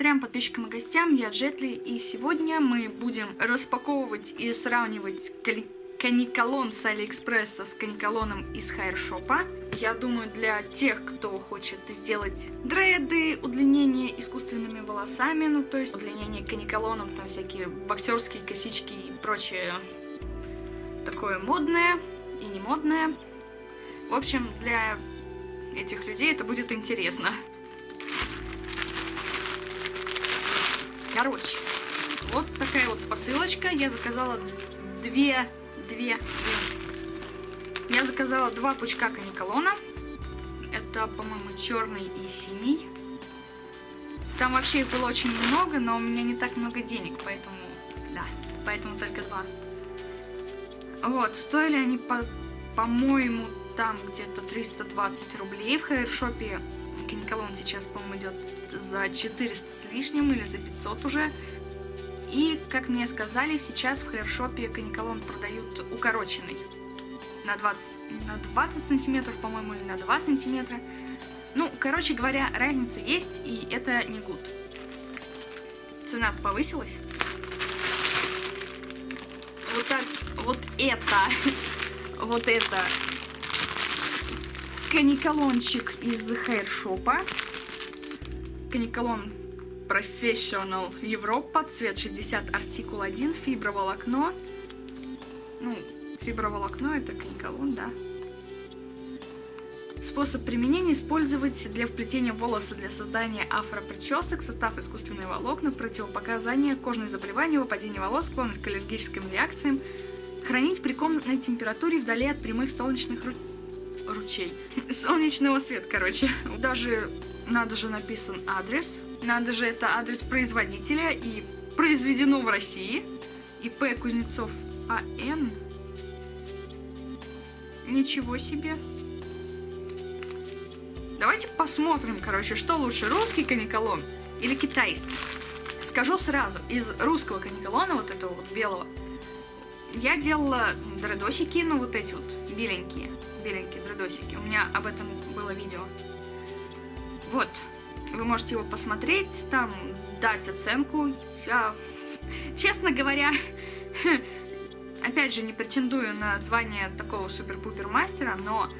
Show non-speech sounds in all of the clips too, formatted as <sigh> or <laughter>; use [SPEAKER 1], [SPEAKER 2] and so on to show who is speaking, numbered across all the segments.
[SPEAKER 1] Трем подписчикам и гостям, я Джетли, и сегодня мы будем распаковывать и сравнивать каниколон с Алиэкспресса с каниколоном из хайршопа. Я думаю, для тех, кто хочет сделать дреды, удлинение искусственными волосами, ну то есть удлинение каниколоном, там всякие боксерские косички и прочее такое модное и не модное. В общем, для этих людей это будет интересно. Короче, вот такая вот посылочка. Я заказала две, две, две. Я заказала два пучка каниколона. Это, по-моему, черный и синий. Там вообще их было очень много, но у меня не так много денег, поэтому, да, поэтому только два. Вот, стоили они, по-моему, по там где-то 320 рублей. В хайршопе каниколон сейчас, по-моему, идет за 400 с лишним или за 500 уже. И, как мне сказали, сейчас в хайршопе каниколон продают укороченный. На 20, на 20 сантиметров, по-моему, или на 2 сантиметра. Ну, короче говоря, разница есть, и это не гуд. Цена повысилась. Вот так, вот это, <laughs> вот это каниколончик из хайршопа. Каниколон Professional Европа, цвет 60, артикул 1, фиброволокно. Ну, фиброволокно это каниколон, да. Способ применения использовать для вплетения волоса для создания афропричесок, состав искусственные волокна, противопоказания, кожные заболевания, выпадение волос, склонность к аллергическим реакциям, хранить при комнатной температуре вдали от прямых солнечных ручей. Солнечного света, короче. Даже, надо же написан адрес. Надо же, это адрес производителя и произведено в России. ИП Кузнецов АН. Ничего себе. Давайте посмотрим, короче, что лучше, русский каниколон или китайский. Скажу сразу, из русского каниколона, вот этого вот белого, я делала дредосики, ну вот эти вот беленькие, беленькие дредосики. У меня об этом было видео. Вот, вы можете его посмотреть, там дать оценку. Я, честно говоря, <laughs> опять же, не претендую на звание такого супер-пупер мастера, но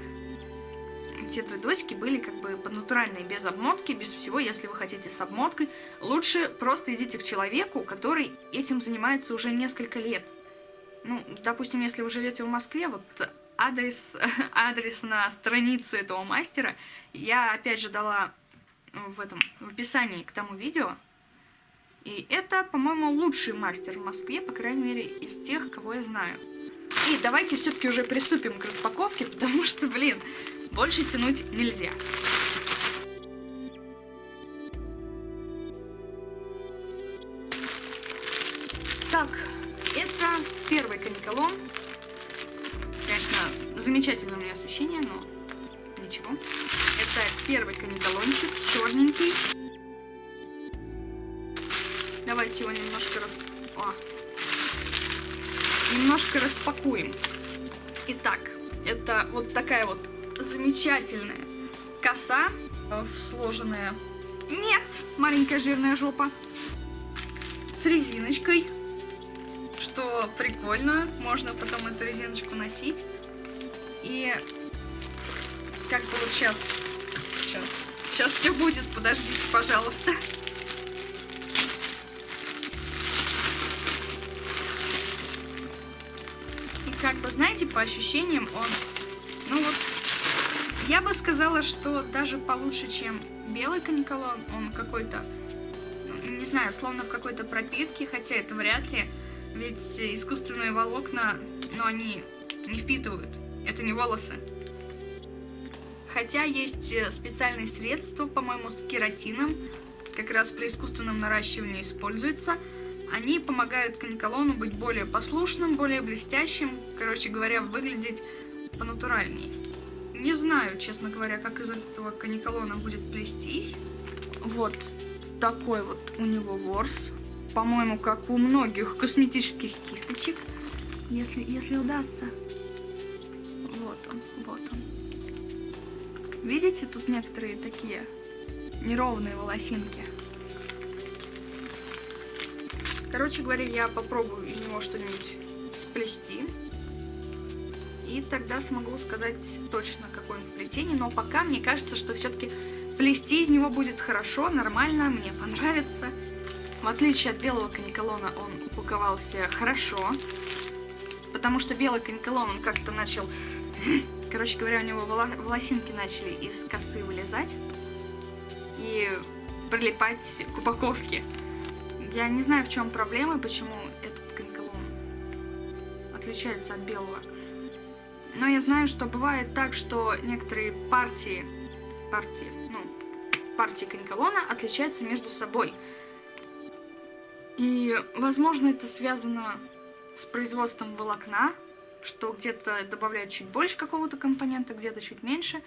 [SPEAKER 1] те дредосики были как бы натуральные, без обмотки, без всего. Если вы хотите с обмоткой, лучше просто идите к человеку, который этим занимается уже несколько лет. Ну, допустим, если вы живете в Москве, вот адрес, <laughs> адрес на страницу этого мастера я опять же дала в этом в описании к тому видео. И это, по-моему, лучший мастер в Москве, по крайней мере, из тех, кого я знаю. И давайте все-таки уже приступим к распаковке, <laughs> потому что, блин, больше тянуть нельзя. Освещение, но ничего. Это первый каниколончик, черненький. Давайте его немножко рас... О. Немножко распакуем. Итак, это вот такая вот замечательная коса, э, сложенная. Нет, маленькая жирная жопа. С резиночкой что прикольно, можно потом эту резиночку носить. И как бы вот сейчас, сейчас, сейчас все будет, подождите, пожалуйста. И как бы, знаете, по ощущениям он, ну вот, я бы сказала, что даже получше, чем белый каниколон, он какой-то, ну, не знаю, словно в какой-то пропитке, хотя это вряд ли. Ведь искусственные волокна, но они не впитывают. Это не волосы. Хотя есть э, специальные средства, по-моему, с кератином, как раз при искусственном наращивании используются. Они помогают каниколону быть более послушным, более блестящим, короче говоря, выглядеть понатуральнее. Не знаю, честно говоря, как из этого каниколона будет плестись. Вот такой вот у него ворс по-моему, как у многих косметических кисточек, если, если удастся. Видите, тут некоторые такие неровные волосинки. Короче говоря, я попробую из него что-нибудь сплести. И тогда смогу сказать точно, какое он в. Но пока мне кажется, что все-таки плести из него будет хорошо, нормально, мне понравится. В отличие от белого каниколона, он упаковался хорошо. Потому что белый каниколон, он как-то начал... Короче говоря, у него волосинки начали из косы вылезать. И прилипать к упаковке. Я не знаю, в чем проблема, почему этот каниколон отличается от белого. Но я знаю, что бывает так, что некоторые партии, партии, ну, партии каниколона отличаются между собой. И, возможно, это связано с производством волокна, что где-то добавляют чуть больше какого-то компонента, где-то чуть меньше.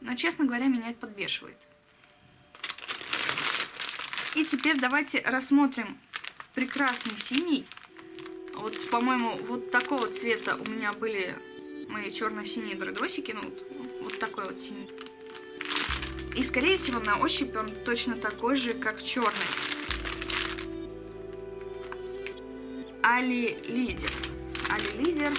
[SPEAKER 1] Но, честно говоря, меня это подбешивает. И теперь давайте рассмотрим прекрасный синий. Вот, по-моему, вот такого цвета у меня были мои черно-синие дредосики. Ну, вот, вот такой вот синий. И, скорее всего, на ощупь он точно такой же, как черный. Али Лидер. Али Лидер.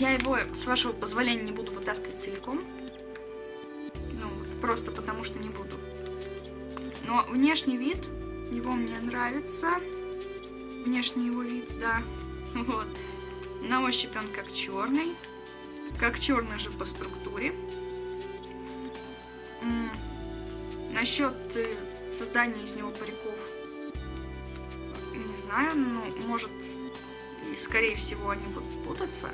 [SPEAKER 1] Я его, с вашего позволения, не буду вытаскивать целиком. Ну, просто потому что не буду. Но внешний вид его мне нравится. Внешний его вид, да. <laughs> Вот. На ощупь он как черный. Как черный же по структуре. Насчет э, создания из него париков не знаю, но может и скорее всего они будут путаться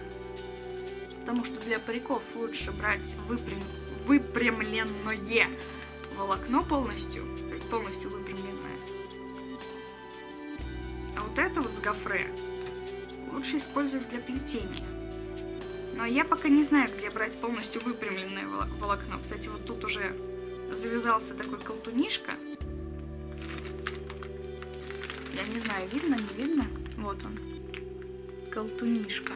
[SPEAKER 1] потому что для париков лучше брать выпрям... выпрямленное волокно полностью, то есть полностью выпрямленное. А вот это вот с гофре лучше использовать для плетения. Но я пока не знаю, где брать полностью выпрямленное волокно. Кстати, вот тут уже завязался такой колтунишка. Я не знаю, видно, не видно? Вот он. Колтунишка.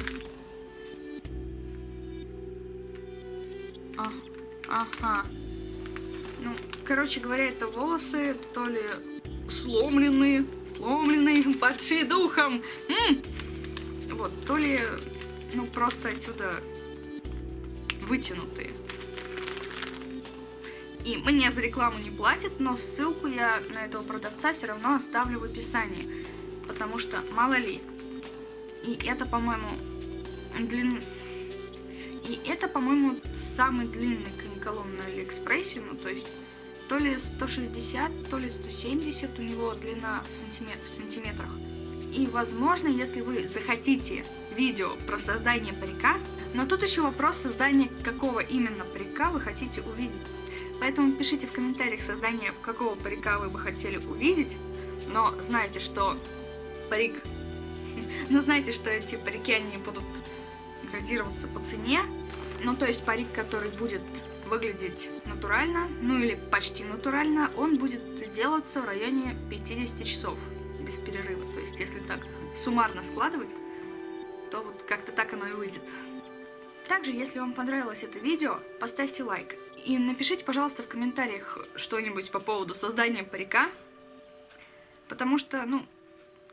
[SPEAKER 1] Ага. Ну, короче говоря, это волосы то ли сломленные, сломленные, <laughs> падшие духом. М -м! Вот, то ли, ну, просто отсюда вытянутые. И мне за рекламу не платят, но ссылку я на этого продавца все равно оставлю в описании. Потому что, мало ли. И это, по-моему, длин... И это, по-моему, самый длинный каниколон на Алиэкспрессе, ну, то есть то ли 160, то ли 170 у него длина сантиметр, в сантиметрах. И, возможно, если вы захотите видео про создание парика, но тут еще вопрос создания какого именно парика вы хотите увидеть. Поэтому пишите в комментариях создание какого парика вы бы хотели увидеть, но знаете, что парик... <laughs> Но знаете, что эти парики, они будут градироваться по цене. Ну, то есть парик, который будет выглядеть натурально, ну или почти натурально, он будет делаться в районе 50 часов без перерыва. То есть, если так суммарно складывать, то вот как-то так оно и выйдет. Также, если вам понравилось это видео, поставьте лайк. И напишите, пожалуйста, в комментариях что-нибудь по поводу создания парика. Потому что, ну,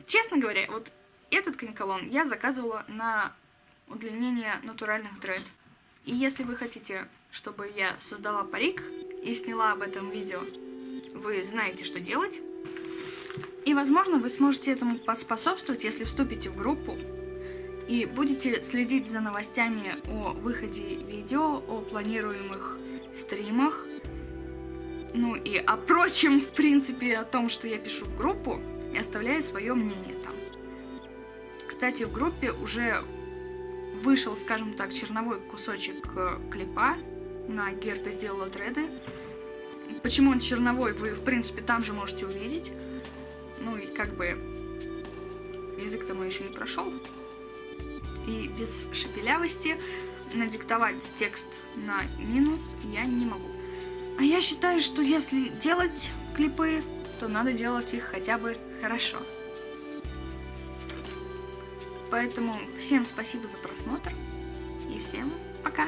[SPEAKER 1] честно говоря, вот этот каниколон я заказывала на удлинение натуральных дред. И если вы хотите, чтобы я создала парик и сняла об этом видео, вы знаете, что делать. И, возможно, вы сможете этому поспособствовать, если вступите в группу и будете следить за новостями о выходе видео, о планируемых стримах, ну и о прочем, в принципе, о том, что я пишу в группу, и оставляю свое мнение там. Кстати, в группе уже вышел, скажем так, черновой кусочек э, клипа на Герта сделала дреды. Почему он черновой, вы, в принципе, там же можете увидеть. Ну и как бы язык-то мой еще не прошел. И без шепелявости надиктовать текст на минус я не могу. А я считаю, что если делать клипы, то надо делать их хотя бы хорошо. Поэтому всем спасибо за просмотр и всем